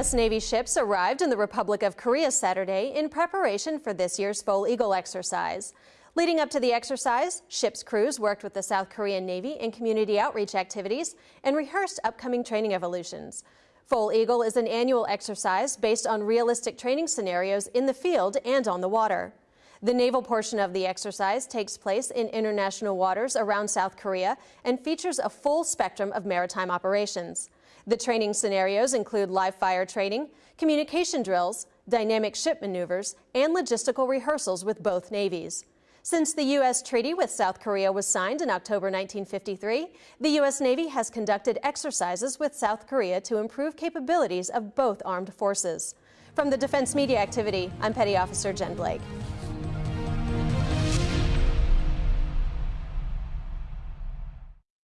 U.S. Navy ships arrived in the Republic of Korea Saturday in preparation for this year's Foal Eagle exercise. Leading up to the exercise, ship's crews worked with the South Korean Navy in community outreach activities and rehearsed upcoming training evolutions. Foal Eagle is an annual exercise based on realistic training scenarios in the field and on the water. The naval portion of the exercise takes place in international waters around South Korea and features a full spectrum of maritime operations. The training scenarios include live fire training, communication drills, dynamic ship maneuvers, and logistical rehearsals with both navies. Since the U.S. treaty with South Korea was signed in October 1953, the U.S. Navy has conducted exercises with South Korea to improve capabilities of both armed forces. From the Defense Media Activity, I'm Petty Officer Jen Blake.